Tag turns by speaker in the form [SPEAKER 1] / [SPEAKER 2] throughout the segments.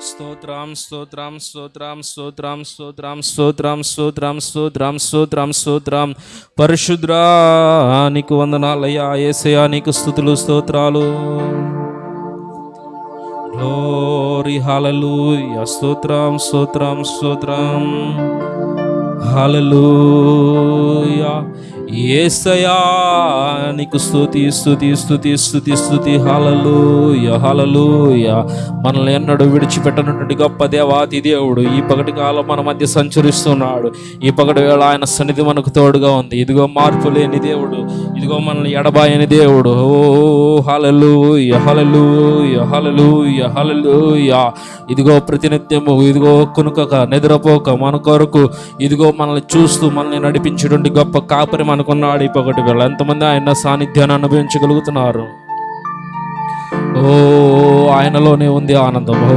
[SPEAKER 1] స్తోత్రం స్తోత్రం స్తోత్రం స్తోత్రం స్తోత్రం స్తోత్రం స్తోత్రం స్తోత్రం స్తోత్రం స్తోత్రం. పరిశుద్రా నీకు వందనాలయ్యా. ఏసయా నీకు స్థుతులు స్తోత్రాలు. గ్లోరీ హలలు స్తోత్రం స్తోత్రం స్తోత్రం. హలలు ఏసయా నీకు స్థుతి స్థుతి స్థుతి స్థుతి స్థుతి హల్లెలూయా హల్లెలూయా. మనల్ని ఎన్నడూ విడిచిపెట్టనటువంటి గొప్ప దేవాతి దేవుడు ఈ పగటి కాలం మన మధ్య సంచరిస్తున్నాడు. ఈ పగటి వేళ ఆయన సన్నిధి మనకు తోడుగా ఉంది. ఇదిగో మార్పు లేని దేవుడు ఇదిగో మనల్ని ఎడబాయని దేవుడు. ఓ ఓహలూ యహలలు యహలలు యహలలు హల్లెలూయా. ఇదిగో ప్రతినిత్యము ఇదిగో కొనుకక నిద్రపోక మన కొరకు ఇదిగో మనల్ని చూస్తూ మనల్ని నడిపించేటువంటి గొప్ప కాపరి అనుకున్నాడు. ఈ పొగటి వేళ ఎంతమంది ఆయన సాన్నిధ్యాన్ని అనుభవించగలుగుతున్నారు? ఓ ఆయనలోనే ఉంది ఆనందం. ఓ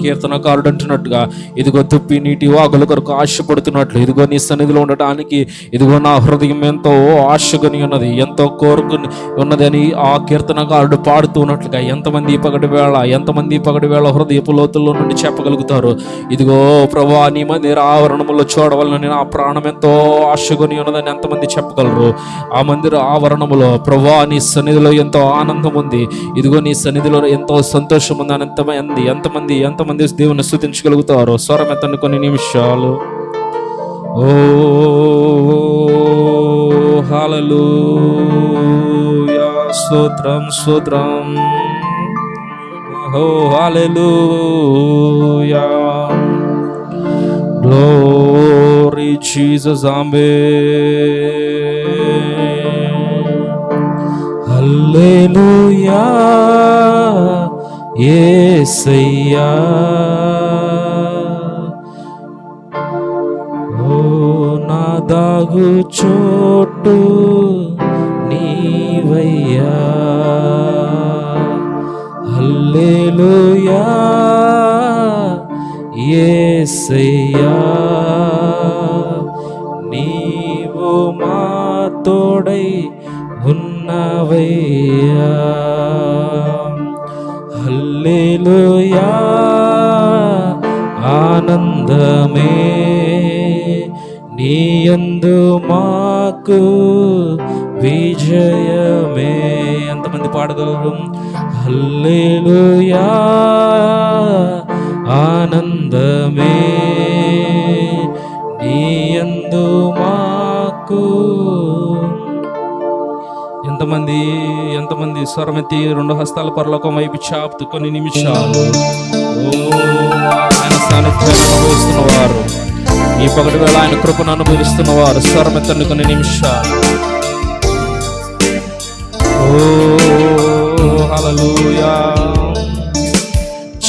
[SPEAKER 1] కీర్తనకారుడు అంటున్నట్టుగా ఇదిగో తుప్పి నీటి వాగుల కొరకు ఆశపడుతున్నట్లు ఇదిగో నీ సన్నిధిలో ఉండటానికి ఇదిగో నా హృదయం ఎంతో ఆశగని ఉన్నది ఎంతో కోరుకుని ఉన్నది అని ఆ కీర్తనకారుడు పాడుతూ ఉన్నట్లుగా ఎంతమంది పగటి వేళ ఎంతమంది పగటి వేళ హృదయపు లోతుల్లో నుండి చెప్పగలుగుతారు? ఇదిగో ప్రభా నీ మందిర ఆవరణములో చూడవలనని నా ప్రాణం ఎంతో ఆశగొని ఉన్నదని ఎంతమంది చెప్పగలరు? ఆ మందిర ఆవరణములో ప్రభా నీ సన్నిధిలో ఎంతో ఆనందం ఉంది. ఇదిగో నీ సన్నిధిలో ఎంతో సంతోషం ఉంది ఎంతమంది ఎంతమంది ఎంతమంది దేవుని స్థుతించగలుగుతారు? స్వరం ఎత్తండి కొన్ని నిమిషాలు. ఓ హల్లెలూయా. స్తోత్రం స్తోత్రం. ఓ యా Glory Jesus, Amen. హల్లెలూయా యేసయ్యా ఓ నా దాగు చోటు నీవయ్యా. హల్లెలూయా యేసయ్యా నీవు మా తోడై ఉన్నవయ్యా హల్లెలూయా ఆనందమే నీయందు మాకు విజయమే ఎంతమంది పాడగలరు హల్లెలూయా ఆనందమే ఎంతమంది ఎంతమంది స్వరమెత్తి రెండు హస్తాల పరలోకం వైపు చాపుతూ కొన్ని నిమిషాలు ఆయన సాన్నిధ్యాన్ని అనుభవిస్తున్న వారు ఈ పగటి వేళ ఆయన కృపను అనుభవిస్తున్న వారు స్వరమెత్తండి కొన్ని నిమిషాలు. ఓ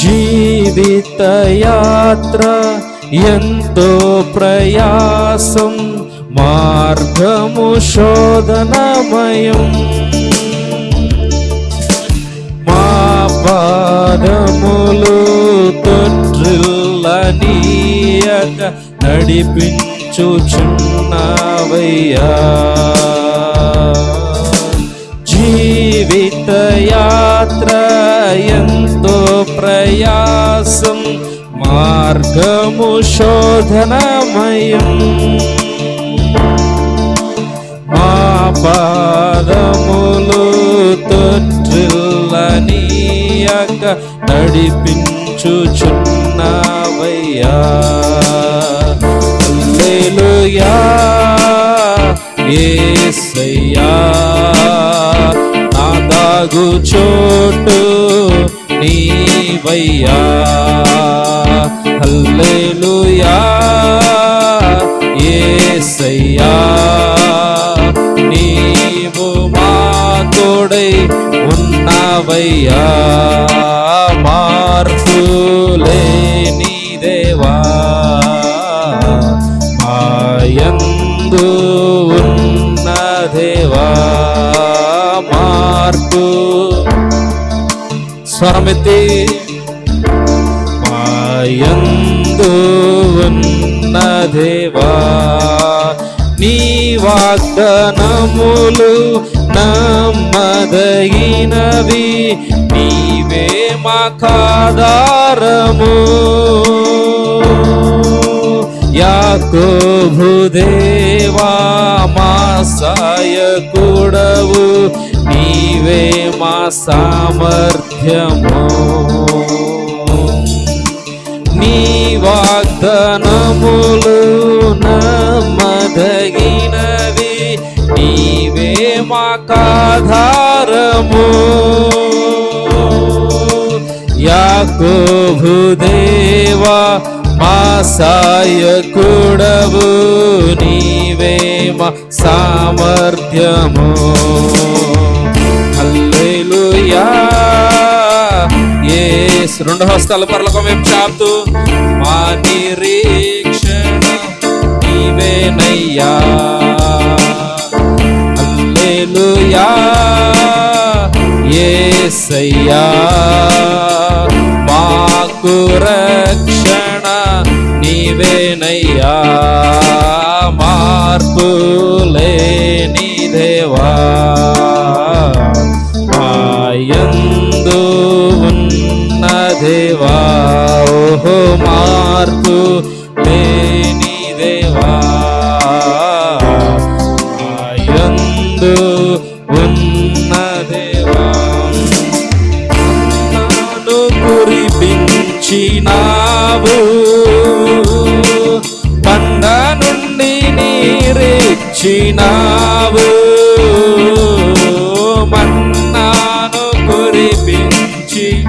[SPEAKER 1] జీవిత యాత్ర ఎంతో ప్రయాసం మార్గము శోధనమయం. పాదములు తొట్రిల్లనీయక నడిపించుచున్నవయ్యా జీవిత యాత్ర ఎంతో ప్రయాసం మార్గము శోధనమయం తొట్రిల్లనీయక నడిపించుచున్నవయ్యా. హల్లెలూయా. యేసయ్యా నా దాగు చోటు నీవయ్యా. హల్లెలూయా. యేసయ్యా నీవు మా తోడై ఉన్నవయ్యా మార్పులేని దేవా మాయందు ఉన్న దేవా మార్పు స్వరమెత్తి మాయందు ఉన్న దేవా నీ వాగ్దనములు నమ్మదగినవి నీవే మాకాధారము యాకోబు దేవా మా సాయకుడవు నీవే మా సామర్థ్యము. మాకాధారము యాకోబు దేవా మా సాయకుడవు నీవే మా సామర్థ్యము. రెండు హస్తాల పరలోకం వైపు చాపుతూ మా నిరీక్షణ నీవేనయ్యా. హల్లెలూయా యేసయ్యా మాకు రక్షణ నీవేనయ్యా మార్పు లేని దేవా మాయందు ఉన్న దేవా ఓహో మార్పు కురిపించినావు పండ నుండి నీరిచ్చినావు. మన్నాను కురిపించి.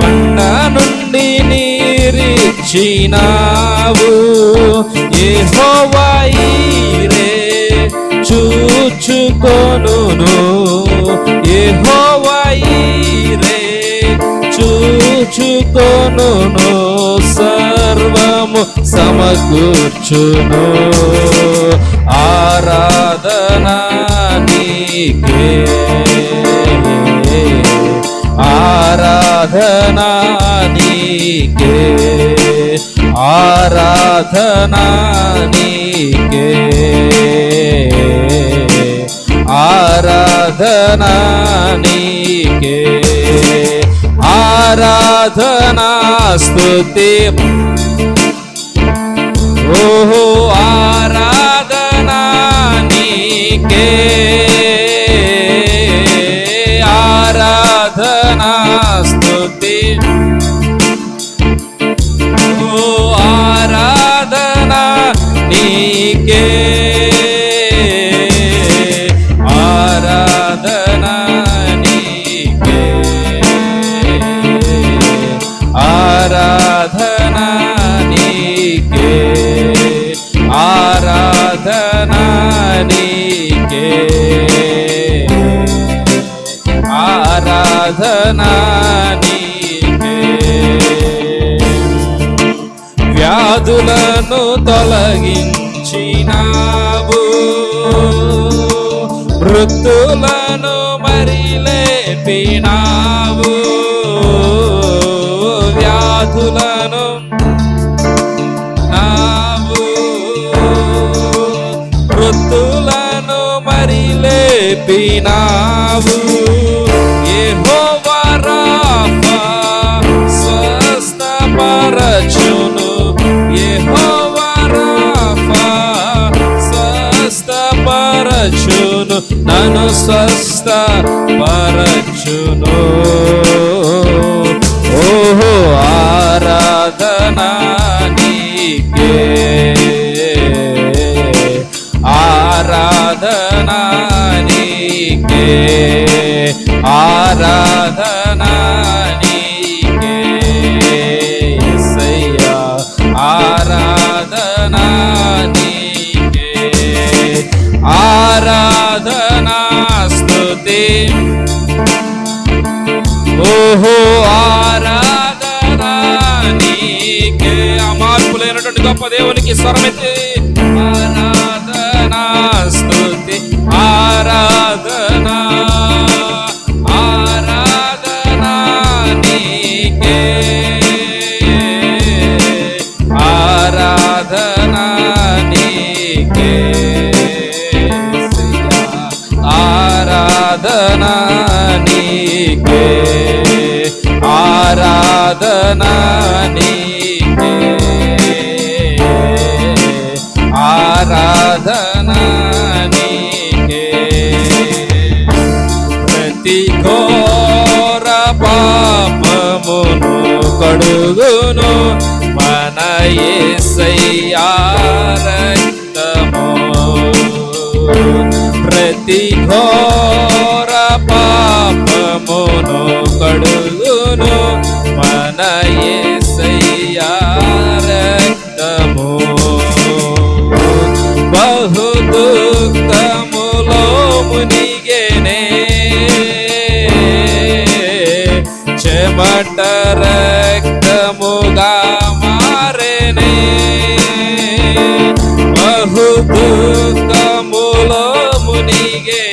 [SPEAKER 1] పండ నుండి నీరిచ్చినావు. ఏ చూచుకొను ఏ హో చూచుకొనును సర్వము సమకూర్చును. ఆరాధన నీకే. ఆరాధన నీకే. ఆరాధన నీకే. ఆరాధన నీకే. धना स्तुति ओहो आराधना न के? आरा ఆరాధన వ్యాధులను తొలగించినావు. మృతులను మరిలేపినావు. వ్యాధులను నావు. మృతులను మరిలేపినావు. స్వస్థపరచును నన్ను స్వస్థపరచును ఓహో ఓహో ఆరాధన నీకే ఆ మార్పు గొప్ప దేవునికి స్వరమైతే ఆరాధన నీకే ఆరాధన నీకే ప్రతి ఘోర పాపమును కడుగును మన యేసయ్యా ప్రతి ఘోర చెమట రక్తముగా మారేనే బహు దుఃఖములో మునిగేనే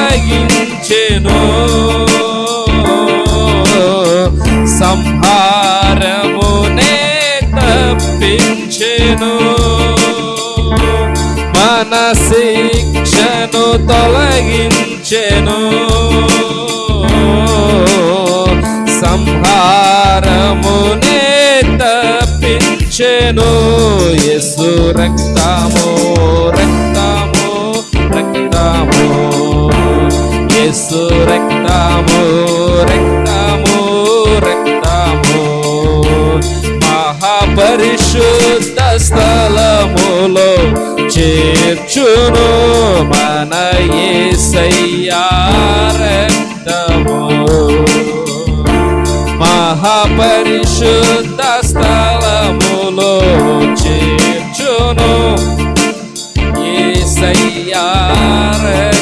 [SPEAKER 1] తొలగించెను. సంహారమునే తప్పించెను. మన శిక్షను తొలగించెను సంహారమునే తప్పించెను. యసు రక్తము రక్తము. యేసు రక్తము రక్తము రక్తము. మహాపరిశుద్ధ స్థలములో చేర్చును మన యేసయ్యా రక్తము. మహాపరిశుద్ధ స్థలములో చేర్చును యేసయ్యా రక్తము.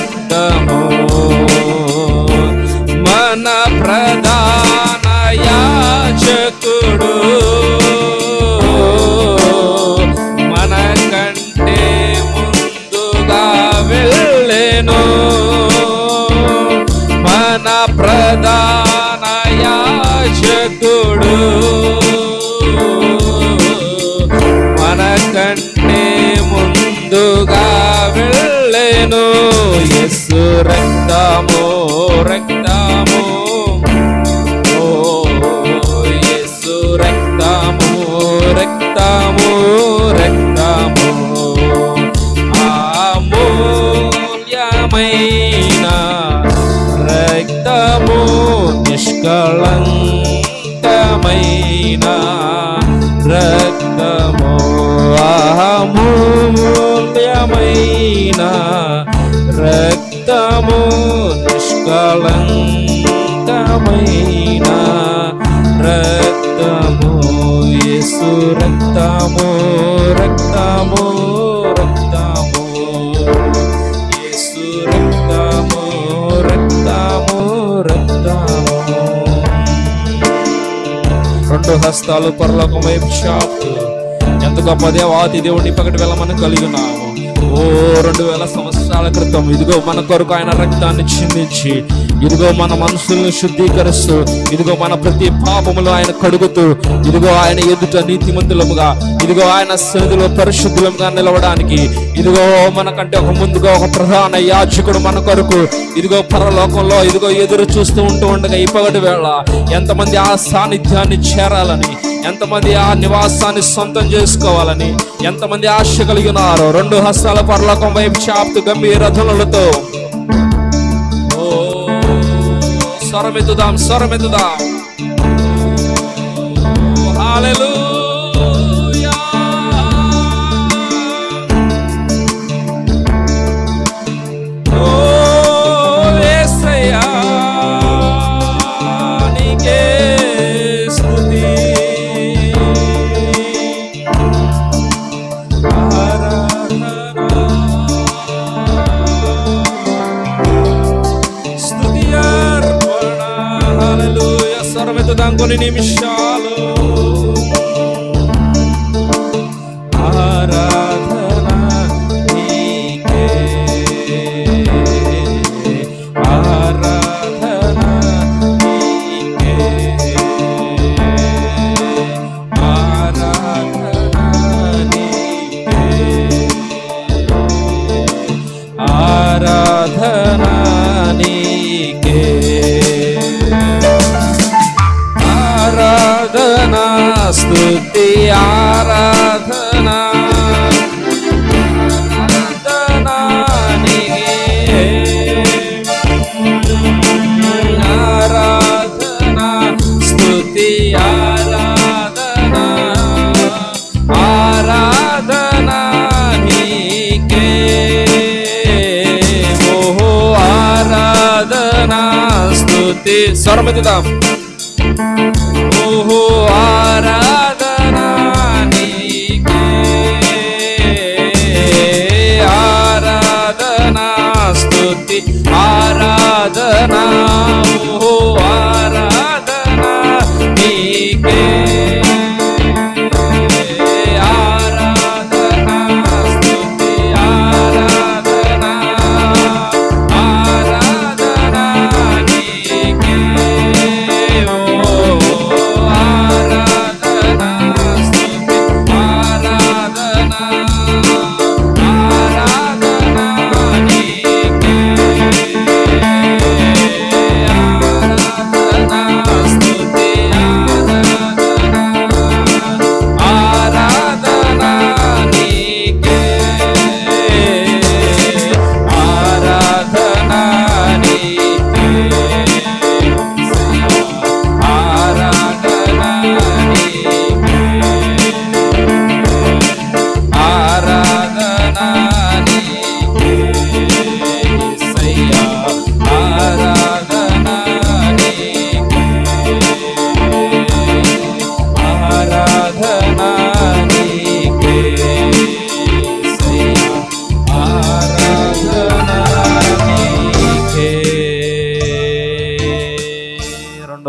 [SPEAKER 1] అమూల్యమైన రక్తము నిష్కళంకమైన రక్తము యేసు రక్తము రక్తము రక్తము యేసు రక్తము రక్తము రక్తము. రెండు హస్తాలు పరలోకం వైపు చాపుతూ ఎంత గొప్ప దేవాతి దేవుడిని పక్కటి వెళ్ళమని కలిగి ఉన్నాము. ఓ రెండు వేల సంవత్సరాల క్రితం ఇదిగో మన కొరకు ఆయన రక్తాన్ని చిందించి ఇదిగో మన మనసులను శుద్ధీకరిస్తూ ఇదిగో మన ప్రతి పాపములు ఆయన కడుగుతూ ఇదిగో ఆయన ఎదుట నీతిమంతులముగా ఇదిగో ఆయన సన్నిధిలో పరిశుద్ధులముగా నిలవడానికి ఇదిగో మనకంటే ఒక ముందుగా ఒక ప్రధాన యాచకుడు మన కొరకు ఇదిగో పరలోకంలో ఇదిగో ఎదురు చూస్తూ ఉంటూ ఉండగా ఇప్పటి వేళ ఎంతమంది ఆ సాన్నిధ్యాన్ని చేరాలని ఎంతమంది ఆ నివాసాన్ని సొంతం చేసుకోవాలని ఎంతమంది ఆశ కలిగి ఉన్నారో. రెండు హస్తాల పరలోకం వైపు చాప్తు గంభీర ఓ స్వరమెత్తుదాం స్వరమెత్తుదాం. హాలెలూ गुः आराधनानि कराधनास्तुति आराधनाः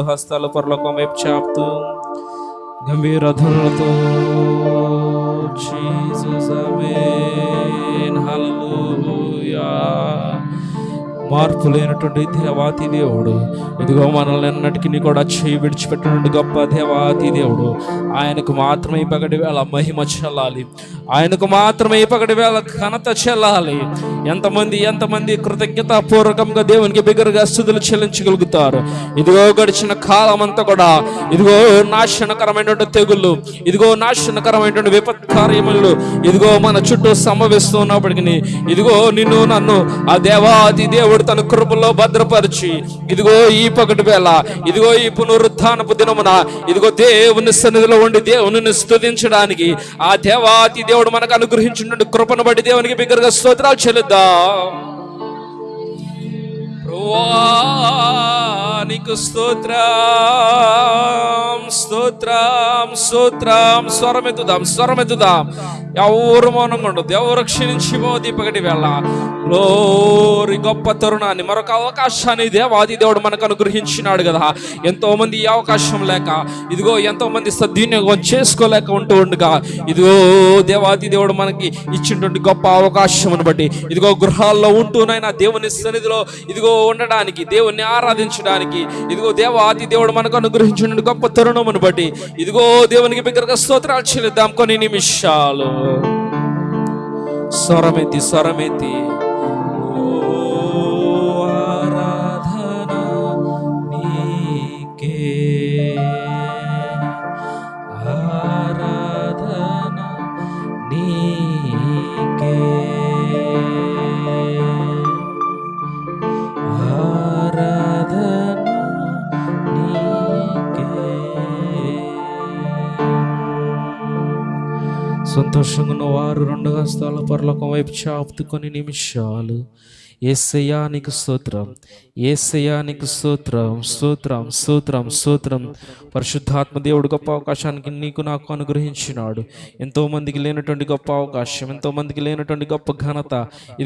[SPEAKER 1] హస్తాలు పరలోకం వైపు చాపుతూ గంభీర ధ్వనులతో జీసస్ ఆమేన్ హల్లెలూయా మార్పు లేనటువంటి దేవాతి దేవుడు. ఇదిగో మనల్ని ఎన్నటికీ కూడా చేయి విడిచిపెట్టినటువంటి గొప్ప దేవాతి దేవుడు. ఆయనకు మాత్రమే ఈ పగటి వేళ మహిమ చెల్లాలి. ఆయనకు మాత్రమే ఈ పగటి వేళ ఘనత చెల్లాలి. ఎంతమంది ఎంతమంది కృతజ్ఞత పూర్వకంగా దేవునికి బిగ్గరగా స్థుతులు చెల్లించగలుగుతారు. ఇదిగో గడిచిన కాలం అంతా కూడా ఇదిగో నాశనకరమైనటువంటి తెగుళ్ళు ఇదిగో నాశనకరమైనటువంటి విపత్కార్యములు ఇదిగో మన చుట్టూ సంభవిస్తున్నప్పటికీ ఇదిగో నిన్ను నన్ను ఆ దేవాది దేవుడు తన కృపలో భద్రపరిచి ఇదిగో ఈ పగటి వేళ ఇదిగో ఈ పునరుత్నపు దినమున ఇదిగో దేవుని సన్నిధిలో ఉండి దేవుని స్థుతించడానికి ఆ దేవాతి దేవుడు మనకు అనుగ్రహించిన కృపను బట్టి దేవునికి బిగ్గరగా స్తోత్రాలు చెల్లిద్దాం. నీకు స్తోత్రం స్తోత్రం స్తోత్రం. స్వరమెత్తుదాం స్వరమెత్తుదాం ఎవరు మౌనంగా ఉండదు ఎవరు క్షీణించిపోది పగటి వెళ్ళ లోరి గొప్ప తరుణాన్ని మరొక అవకాశాన్ని దేవాది దేవుడు మనకు అనుగ్రహించినాడు కదా. ఎంతో మంది ఈ అవకాశం లేక ఇదిగో ఎంతో మంది సద్వినియోగం చేసుకోలేక ఉంటూ ఉండగా ఇదిగో దేవాది దేవుడు మనకి ఇచ్చినటువంటి గొప్ప అవకాశం బట్టి ఇదిగో గృహాల్లో ఉంటూనైనా దేవుని సన్నిధిలో ఇదిగో ఉండడానికి దేవుణ్ణి ఆరాధించడానికి. ఇదిగో దేవ ఆది దేవుడు మనకు అనుగ్రహించిన గొప్ప తరుణమును బట్టి. ఇదిగో దేవునికి బిగ్గరగా స్తోత్రాలు చెల్లిద్దాం కొన్ని నిమిషాలు. స్వరమెత్తి స్వరమెత్తి వారు రెండు హస్తాల పరలోకం వైపు చాపుతు కొన్ని నిమిషాలు. ఏసయానికి సూత్రం స్తోత్రం సూత్రం సూత్రం స్తోత్రం స్తోత్రం స్తోత్రం స్తోత్రం. పరిశుద్ధాత్మ దేవుడు గొప్ప అవకాశానికి నీకు నాకు అనుగ్రహించినాడు. ఎంతో మందికి లేనటువంటి గొప్ప అవకాశం ఎంతో మందికి లేనటువంటి గొప్ప ఘనత.